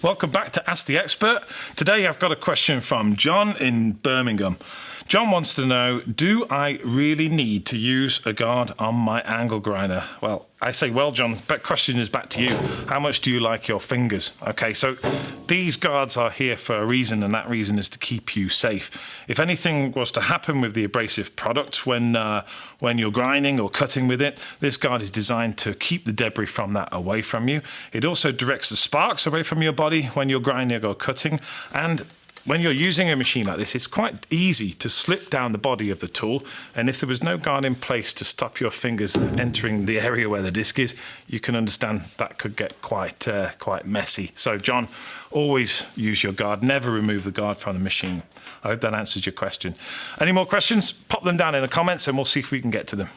Welcome back to Ask the Expert. Today I've got a question from John in Birmingham. John wants to know Do I really need to use a guard on my angle grinder? Well, I say, well, John, but question is back to you. How much do you like your fingers? Okay, so these guards are here for a reason, and that reason is to keep you safe. If anything was to happen with the abrasive product when uh, when you're grinding or cutting with it, this guard is designed to keep the debris from that away from you. It also directs the sparks away from your body when you're grinding or cutting, and when you're using a machine like this, it's quite easy to slip down the body of the tool. And if there was no guard in place to stop your fingers entering the area where the disc is, you can understand that could get quite, uh, quite messy. So, John, always use your guard. Never remove the guard from the machine. I hope that answers your question. Any more questions? Pop them down in the comments and we'll see if we can get to them.